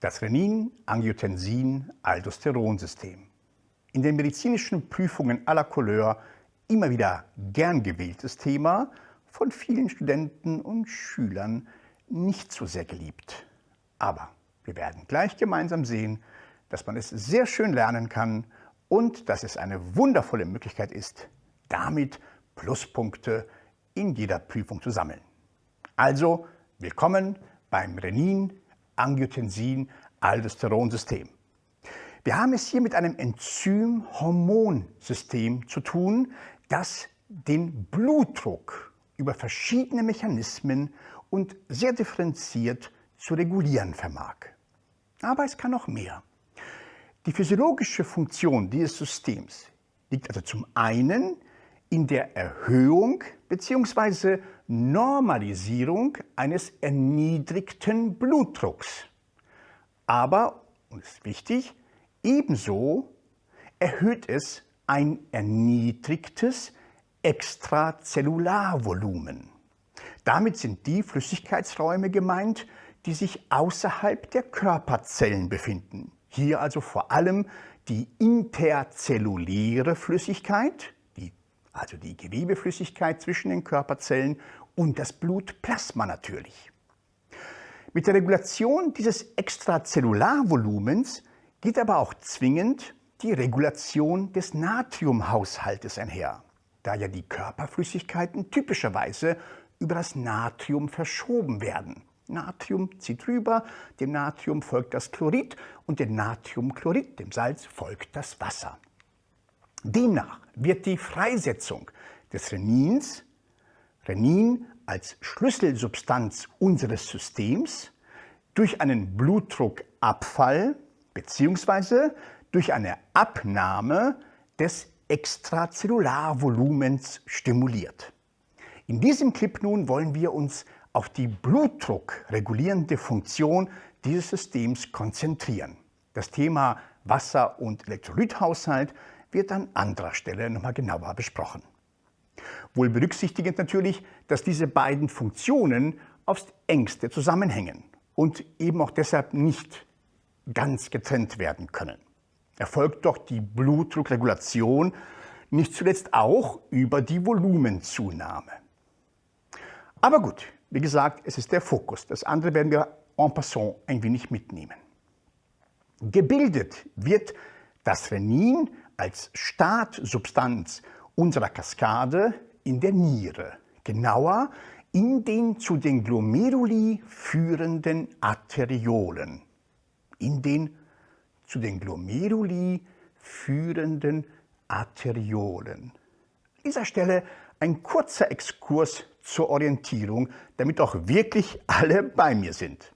Das Renin-Angiotensin-Aldosteronsystem. In den medizinischen Prüfungen aller Couleur immer wieder gern gewähltes Thema, von vielen Studenten und Schülern nicht so sehr geliebt. Aber wir werden gleich gemeinsam sehen, dass man es sehr schön lernen kann und dass es eine wundervolle Möglichkeit ist, damit Pluspunkte in jeder Prüfung zu sammeln. Also willkommen beim Renin-Angiotensin-Aldosteronsystem. Wir haben es hier mit einem Enzym-Hormonsystem zu tun, das den Blutdruck über verschiedene Mechanismen und sehr differenziert zu regulieren vermag. Aber es kann noch mehr. Die physiologische Funktion dieses Systems liegt also zum einen in der Erhöhung bzw. Normalisierung eines erniedrigten Blutdrucks. Aber, und ist wichtig, ebenso erhöht es ein erniedrigtes Extrazellularvolumen. Damit sind die Flüssigkeitsräume gemeint, die sich außerhalb der Körperzellen befinden. Hier also vor allem die interzelluläre Flüssigkeit, also die Gewebeflüssigkeit zwischen den Körperzellen und das Blutplasma natürlich. Mit der Regulation dieses Extrazellularvolumens geht aber auch zwingend die Regulation des Natriumhaushaltes einher, da ja die Körperflüssigkeiten typischerweise über das Natrium verschoben werden. Natrium zieht rüber, dem Natrium folgt das Chlorid und dem Natriumchlorid, dem Salz, folgt das Wasser. Demnach wird die Freisetzung des Renins, Renin als Schlüsselsubstanz unseres Systems, durch einen Blutdruckabfall bzw. durch eine Abnahme des Extrazellularvolumens stimuliert. In diesem Clip nun wollen wir uns auf die blutdruckregulierende Funktion dieses Systems konzentrieren. Das Thema Wasser- und Elektrolythaushalt wird an anderer Stelle nochmal genauer besprochen. Wohl berücksichtigend natürlich, dass diese beiden Funktionen aufs engste zusammenhängen und eben auch deshalb nicht ganz getrennt werden können. Erfolgt doch die Blutdruckregulation nicht zuletzt auch über die Volumenzunahme. Aber gut, wie gesagt, es ist der Fokus. Das andere werden wir en passant ein wenig mitnehmen. Gebildet wird das Renin als Startsubstanz unserer Kaskade in der Niere, genauer in den zu den Glomeruli führenden Arteriolen in den zu den Glomeruli führenden Arteriolen. An dieser Stelle ein kurzer Exkurs zur Orientierung, damit auch wirklich alle bei mir sind.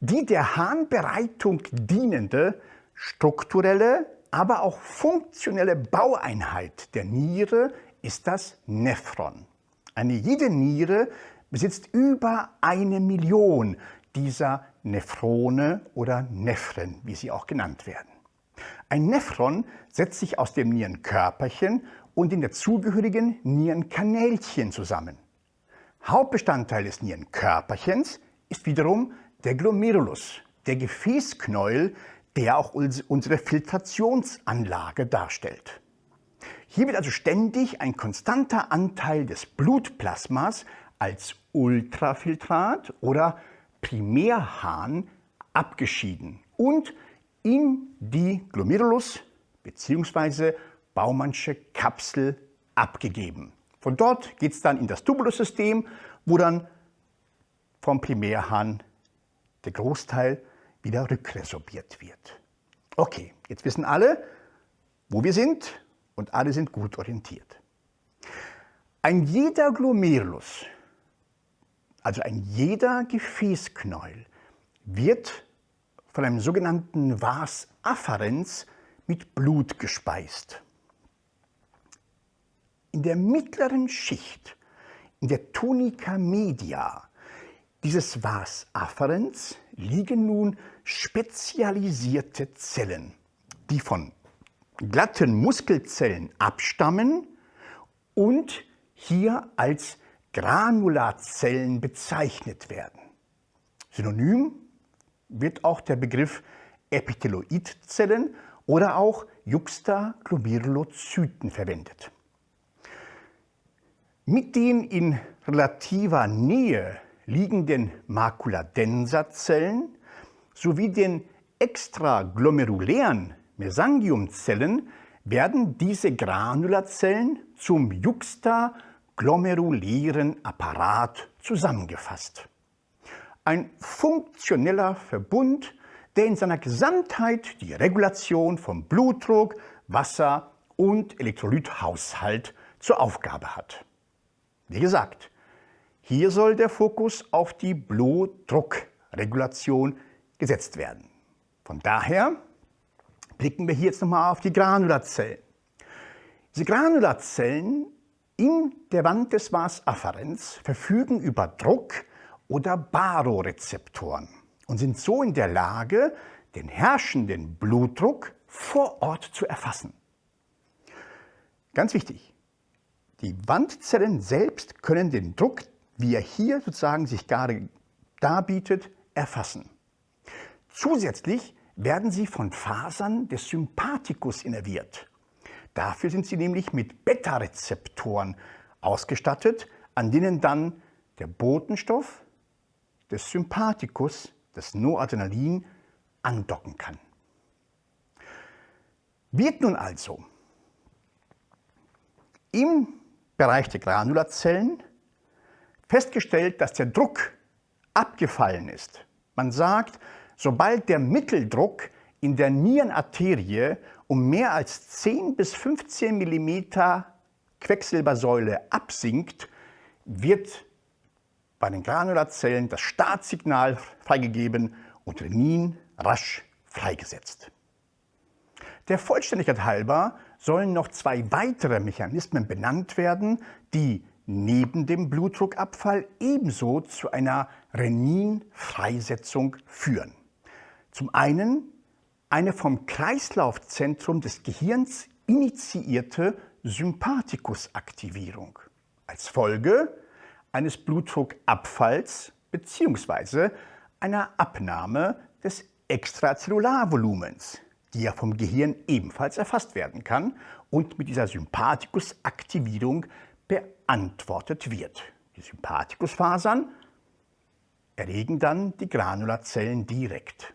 Die der Harnbereitung dienende strukturelle, aber auch funktionelle Baueinheit der Niere ist das Nephron. Eine jede Niere besitzt über eine Million dieser Nephrone oder Nephren, wie sie auch genannt werden. Ein Nephron setzt sich aus dem Nierenkörperchen und den dazugehörigen Nierenkanälchen zusammen. Hauptbestandteil des Nierenkörperchens ist wiederum der Glomerulus, der Gefäßknäuel, der auch unsere Filtrationsanlage darstellt. Hier wird also ständig ein konstanter Anteil des Blutplasmas als Ultrafiltrat oder Primärhahn abgeschieden und in die Glomerulus bzw. Baumannsche Kapsel abgegeben. Von dort geht es dann in das Tubulussystem, wo dann vom Primärhahn der Großteil wieder rückresorbiert wird. Okay, jetzt wissen alle, wo wir sind und alle sind gut orientiert. Ein jeder Glomerulus also ein jeder Gefäßknäuel wird von einem sogenannten Vas afferens mit Blut gespeist. In der mittleren Schicht, in der Tunica media dieses Vas afferens liegen nun spezialisierte Zellen, die von glatten Muskelzellen abstammen und hier als Granularzellen bezeichnet werden. Synonym wird auch der Begriff Epitheloidzellen oder auch Juxtaglomerulozyten verwendet. Mit den in relativer Nähe liegenden Maculadensa-Zellen sowie den extraglomerulären Mesangiumzellen werden diese Granulazellen zum juxtaglomerulären Apparat zusammengefasst. Ein funktioneller Verbund, der in seiner Gesamtheit die Regulation von Blutdruck, Wasser und Elektrolythaushalt zur Aufgabe hat. Wie gesagt, hier soll der Fokus auf die Blutdruckregulation gesetzt werden. Von daher blicken wir hier jetzt nochmal auf die Granulazellen. Diese Granulazellen in der Wand des Vas verfügen über Druck- oder Barorezeptoren und sind so in der Lage, den herrschenden Blutdruck vor Ort zu erfassen. Ganz wichtig, die Wandzellen selbst können den Druck, wie er hier sozusagen sich gerade darbietet, erfassen. Zusätzlich werden sie von Fasern des Sympathikus innerviert. Dafür sind sie nämlich mit Beta-Rezeptoren ausgestattet, an denen dann der Botenstoff des Sympathikus, das Noradrenalin, andocken kann. Wird nun also im Bereich der Granulazellen festgestellt, dass der Druck abgefallen ist. Man sagt, sobald der Mitteldruck in der Nierenarterie um mehr als 10 bis 15 mm Quecksilbersäule absinkt, wird bei den Granulazellen das Startsignal freigegeben und Renin rasch freigesetzt. Der Vollständigkeit halber sollen noch zwei weitere Mechanismen benannt werden, die neben dem Blutdruckabfall ebenso zu einer Renin-Freisetzung führen. Zum einen eine vom Kreislaufzentrum des Gehirns initiierte Sympathikusaktivierung. Als Folge eines Blutdruckabfalls bzw. einer Abnahme des Extrazellularvolumens, die ja vom Gehirn ebenfalls erfasst werden kann und mit dieser Sympathikusaktivierung beantwortet wird. Die Sympathikusfasern erregen dann die Granulazellen direkt.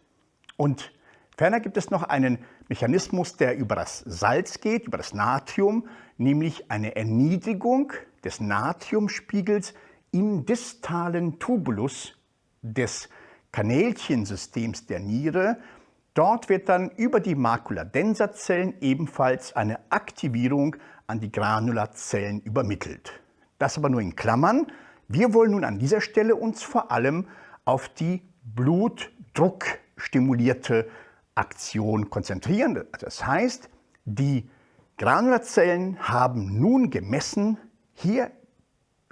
Und ferner gibt es noch einen Mechanismus, der über das Salz geht, über das Natrium, nämlich eine Erniedrigung des Natriumspiegels im distalen Tubulus des Kanälchensystems der Niere, Dort wird dann über die Makuladensa-Zellen ebenfalls eine Aktivierung an die Granulazellen übermittelt. Das aber nur in Klammern. Wir wollen nun an dieser Stelle uns vor allem auf die blutdruckstimulierte Aktion konzentrieren. Das heißt, die Granulazellen haben nun gemessen, hier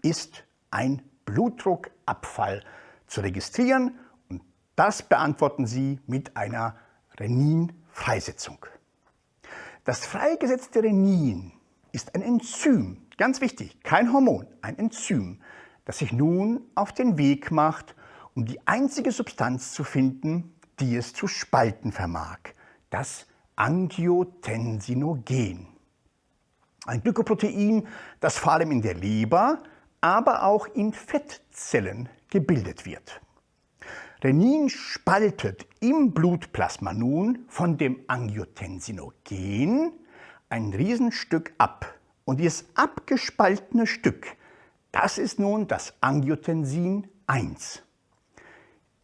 ist ein Blutdruckabfall zu registrieren und das beantworten sie mit einer Renin-Freisetzung. Das freigesetzte Renin ist ein Enzym, ganz wichtig, kein Hormon, ein Enzym, das sich nun auf den Weg macht, um die einzige Substanz zu finden, die es zu spalten vermag, das Angiotensinogen. Ein Glykoprotein, das vor allem in der Leber, aber auch in Fettzellen gebildet wird. Renin spaltet im Blutplasma nun von dem Angiotensinogen ein Riesenstück ab. Und dieses abgespaltene Stück, das ist nun das Angiotensin 1.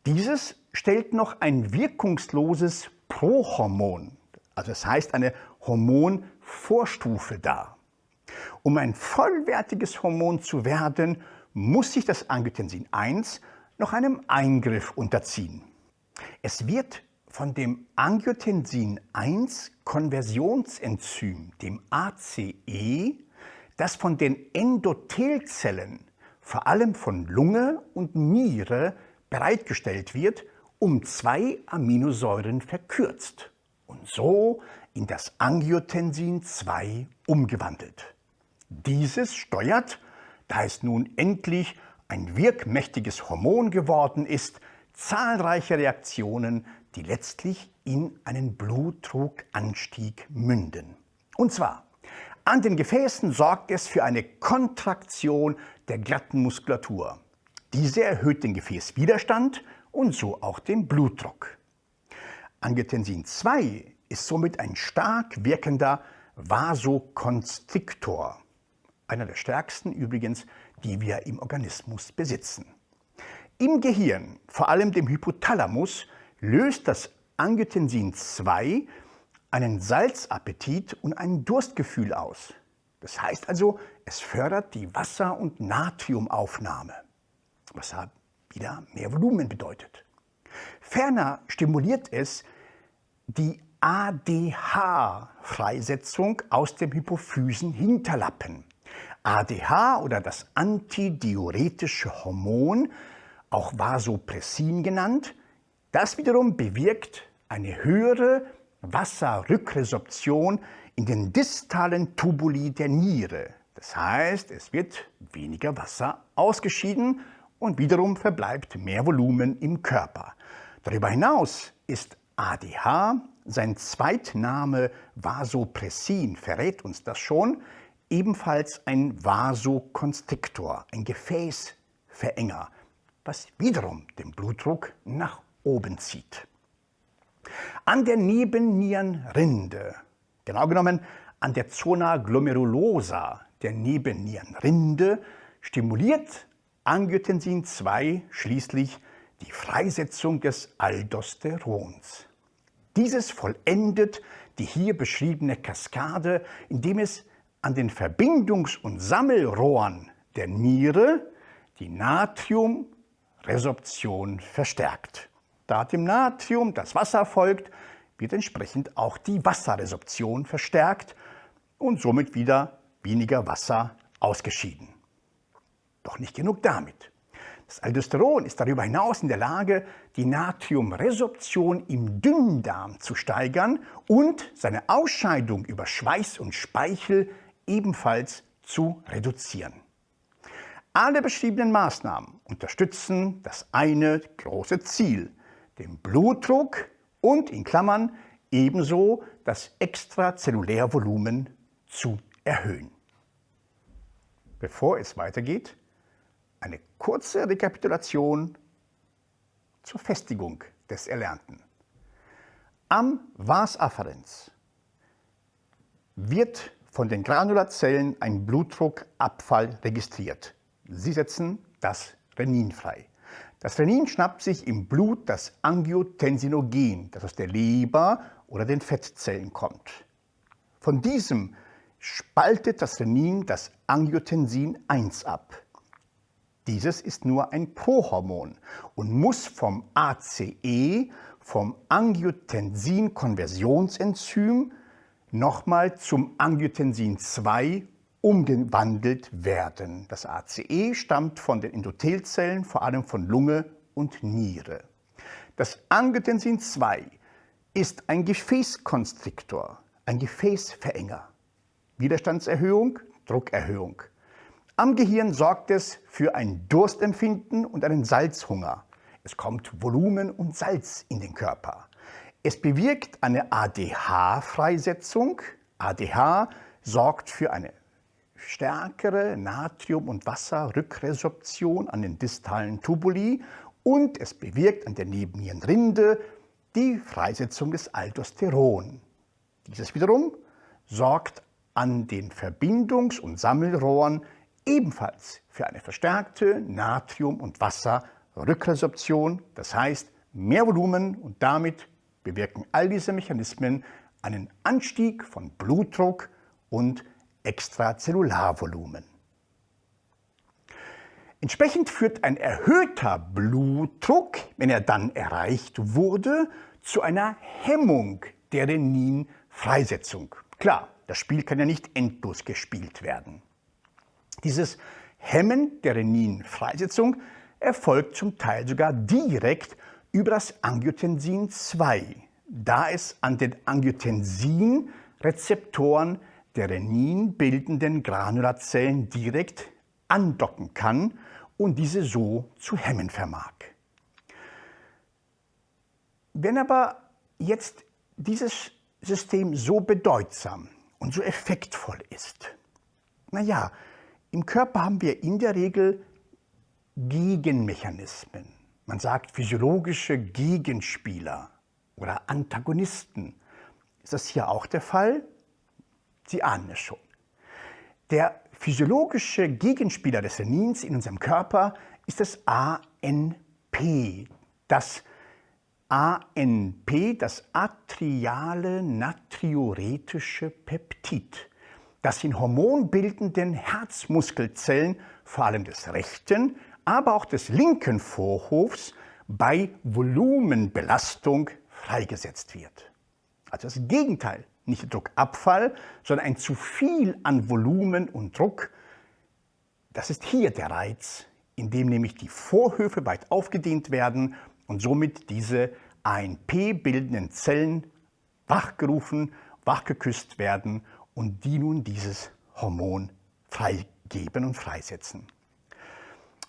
Dieses stellt noch ein wirkungsloses Prohormon, also das heißt eine Hormonvorstufe dar. Um ein vollwertiges Hormon zu werden, muss sich das Angiotensin 1 noch einem Eingriff unterziehen. Es wird von dem Angiotensin-1-Konversionsenzym, dem ACE, das von den Endothelzellen, vor allem von Lunge und Niere, bereitgestellt wird, um zwei Aminosäuren verkürzt und so in das Angiotensin 2 umgewandelt. Dieses steuert, da es nun endlich ein wirkmächtiges Hormon geworden ist, zahlreiche Reaktionen, die letztlich in einen Blutdruckanstieg münden. Und zwar, an den Gefäßen sorgt es für eine Kontraktion der glatten Muskulatur. Diese erhöht den Gefäßwiderstand und so auch den Blutdruck. Angiotensin 2 ist somit ein stark wirkender Vasokonstriktor, einer der stärksten übrigens, die wir im Organismus besitzen. Im Gehirn, vor allem dem Hypothalamus, löst das Angiotensin 2 einen Salzappetit und ein Durstgefühl aus. Das heißt also, es fördert die Wasser- und Natriumaufnahme, was wieder mehr Volumen bedeutet. Ferner stimuliert es die ADH-Freisetzung aus dem Hypophysen-Hinterlappen. ADH oder das antidiuretische Hormon, auch Vasopressin genannt, das wiederum bewirkt eine höhere Wasserrückresorption in den distalen Tubuli der Niere. Das heißt, es wird weniger Wasser ausgeschieden und wiederum verbleibt mehr Volumen im Körper. Darüber hinaus ist ADH, sein Zweitname Vasopressin verrät uns das schon, ebenfalls ein Vasokonstriktor, ein Gefäßverenger, was wiederum den Blutdruck nach oben zieht. An der Nebennierenrinde, genau genommen an der Zona glomerulosa der Nebennierenrinde, stimuliert Angiotensin 2 schließlich die Freisetzung des Aldosterons. Dieses vollendet die hier beschriebene Kaskade, indem es an den Verbindungs- und Sammelrohren der Niere die Natriumresorption verstärkt. Da dem Natrium das Wasser folgt, wird entsprechend auch die Wasserresorption verstärkt und somit wieder weniger Wasser ausgeschieden. Doch nicht genug damit. Das Aldosteron ist darüber hinaus in der Lage, die Natriumresorption im Dünndarm zu steigern und seine Ausscheidung über Schweiß und Speichel ebenfalls zu reduzieren. Alle beschriebenen Maßnahmen unterstützen das eine große Ziel, den Blutdruck und in Klammern ebenso das Extrazellulärvolumen zu erhöhen. Bevor es weitergeht, eine kurze Rekapitulation zur Festigung des Erlernten. Am Vas afferens wird von den Granulazellen ein Blutdruckabfall registriert. Sie setzen das Renin frei. Das Renin schnappt sich im Blut das Angiotensinogen, das aus der Leber oder den Fettzellen kommt. Von diesem spaltet das Renin das Angiotensin 1 ab. Dieses ist nur ein Prohormon und muss vom ACE, vom Angiotensin-Konversionsenzym, nochmal zum Angiotensin 2 umgewandelt werden. Das ACE stammt von den Endothelzellen, vor allem von Lunge und Niere. Das Angiotensin 2 ist ein Gefäßkonstriktor, ein Gefäßverenger. Widerstandserhöhung, Druckerhöhung. Am Gehirn sorgt es für ein Durstempfinden und einen Salzhunger. Es kommt Volumen und Salz in den Körper. Es bewirkt eine ADH-Freisetzung. ADH sorgt für eine stärkere Natrium- und Wasserrückresorption an den distalen Tubuli und es bewirkt an der Nebennierenrinde die Freisetzung des Aldosteron. Dieses wiederum sorgt an den Verbindungs- und Sammelrohren ebenfalls für eine verstärkte Natrium- und Wasserrückresorption, das heißt mehr Volumen und damit bewirken all diese Mechanismen einen Anstieg von Blutdruck und Extrazellularvolumen. Entsprechend führt ein erhöhter Blutdruck, wenn er dann erreicht wurde, zu einer Hemmung der Renin-Freisetzung. Klar, das Spiel kann ja nicht endlos gespielt werden. Dieses Hemmen der Renin-Freisetzung erfolgt zum Teil sogar direkt über das Angiotensin 2, da es an den Angiotensin-Rezeptoren der Renin bildenden Granulazellen direkt andocken kann und diese so zu hemmen vermag. Wenn aber jetzt dieses System so bedeutsam und so effektvoll ist, naja, im Körper haben wir in der Regel Gegenmechanismen. Man sagt physiologische Gegenspieler oder Antagonisten. Ist das hier auch der Fall? Sie ahnen es schon. Der physiologische Gegenspieler des Renins in unserem Körper ist das ANP. Das ANP, das atriale natriuretische Peptid, das in hormonbildenden Herzmuskelzellen, vor allem des rechten, aber auch des linken Vorhofs, bei Volumenbelastung freigesetzt wird. Also das Gegenteil, nicht Druckabfall, sondern ein zu viel an Volumen und Druck. Das ist hier der Reiz, in dem nämlich die Vorhöfe weit aufgedehnt werden und somit diese ANP-bildenden Zellen wachgerufen, wachgeküsst werden und die nun dieses Hormon freigeben und freisetzen.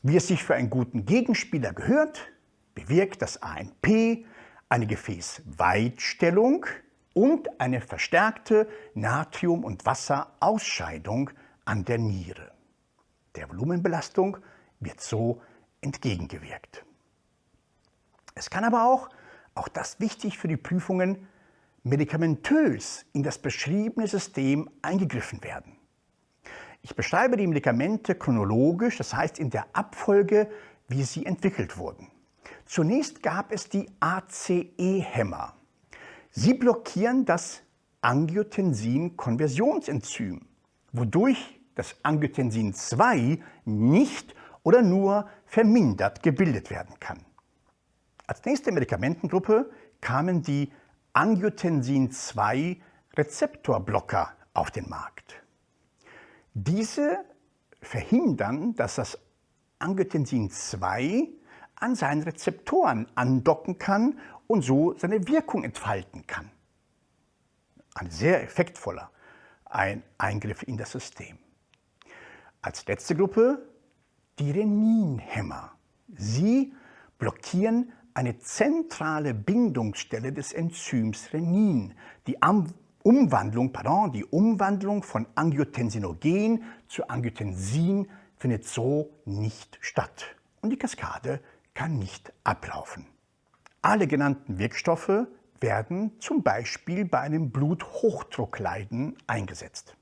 Wie es sich für einen guten Gegenspieler gehört, bewirkt das ANP eine Gefäßweitstellung und eine verstärkte Natrium- und Wasserausscheidung an der Niere. Der Volumenbelastung wird so entgegengewirkt. Es kann aber auch, auch das wichtig für die Prüfungen, medikamentös in das beschriebene System eingegriffen werden. Ich beschreibe die Medikamente chronologisch, das heißt in der Abfolge, wie sie entwickelt wurden. Zunächst gab es die ACE-Hämmer. Sie blockieren das Angiotensin-Konversionsenzym, wodurch das Angiotensin 2 nicht oder nur vermindert gebildet werden kann. Als nächste Medikamentengruppe kamen die Angiotensin 2 Rezeptorblocker auf den Markt. Diese verhindern, dass das Angiotensin 2 an seinen Rezeptoren andocken kann und so seine Wirkung entfalten kann. Ein sehr effektvoller Eingriff in das System. Als letzte Gruppe die Reninhämmer. Sie blockieren eine zentrale Bindungsstelle des Enzyms Renin, die Umwandlung, pardon, die Umwandlung von Angiotensinogen zu Angiotensin findet so nicht statt und die Kaskade kann nicht ablaufen. Alle genannten Wirkstoffe werden zum Beispiel bei einem Bluthochdruckleiden eingesetzt.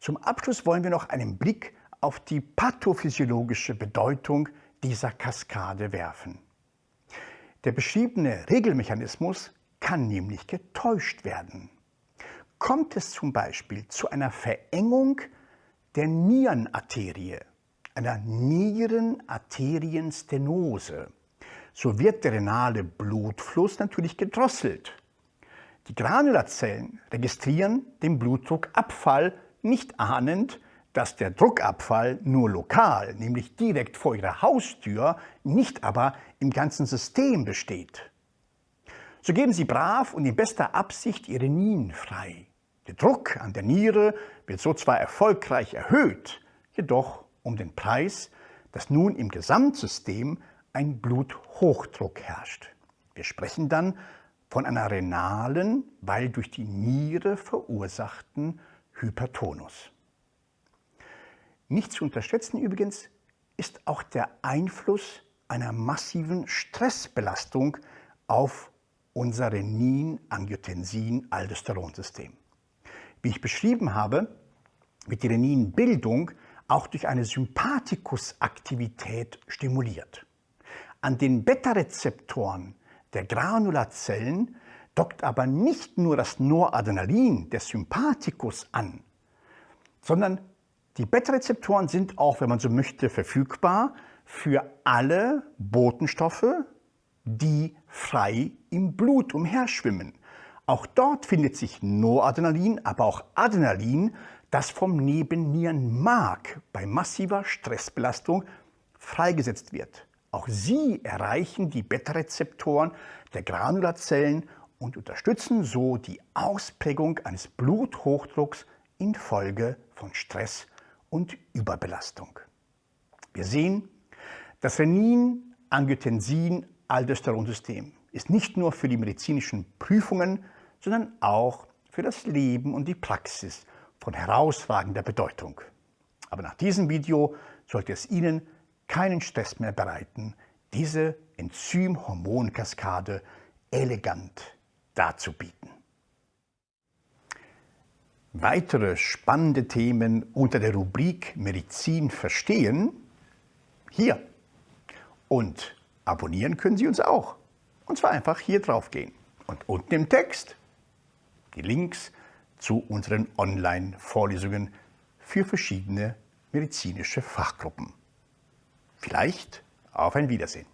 Zum Abschluss wollen wir noch einen Blick auf die pathophysiologische Bedeutung dieser Kaskade werfen. Der beschriebene Regelmechanismus kann nämlich getäuscht werden. Kommt es zum Beispiel zu einer Verengung der Nierenarterie, einer Nierenarterienstenose, so wird der renale Blutfluss natürlich gedrosselt. Die Granulazellen registrieren den Blutdruckabfall, nicht ahnend, dass der Druckabfall nur lokal, nämlich direkt vor ihrer Haustür, nicht aber im ganzen System besteht. So geben Sie brav und in bester Absicht Ihre Nien frei. Der Druck an der Niere wird so zwar erfolgreich erhöht, jedoch um den Preis, dass nun im Gesamtsystem ein Bluthochdruck herrscht. Wir sprechen dann von einer renalen, weil durch die Niere verursachten Hypertonus. Nicht zu unterschätzen übrigens ist auch der Einfluss einer massiven Stressbelastung auf unser Renin-Angiotensin-Aldosteronsystem. Wie ich beschrieben habe, wird die Reninbildung auch durch eine Sympathikusaktivität stimuliert. An den Beta-Rezeptoren der Granulazellen dockt aber nicht nur das Noradrenalin des Sympathikus an, sondern die Beta-Rezeptoren sind auch, wenn man so möchte, verfügbar für alle Botenstoffe, die frei im Blut umherschwimmen. Auch dort findet sich Noradrenalin, aber auch Adrenalin, das vom Nebennierenmark bei massiver Stressbelastung freigesetzt wird. Auch sie erreichen die Beta-Rezeptoren der Granulazellen und unterstützen so die Ausprägung eines Bluthochdrucks infolge von Stress und Überbelastung. Wir sehen, das Renin-Angiotensin Aldosteronsystem ist nicht nur für die medizinischen Prüfungen, sondern auch für das Leben und die Praxis von herausragender Bedeutung. Aber nach diesem Video sollte es Ihnen keinen Stress mehr bereiten, diese Enzym-Hormonkaskade elegant darzubieten. Weitere spannende Themen unter der Rubrik Medizin verstehen hier. Und abonnieren können Sie uns auch. Und zwar einfach hier drauf gehen. Und unten im Text die Links zu unseren Online-Vorlesungen für verschiedene medizinische Fachgruppen. Vielleicht auf ein Wiedersehen.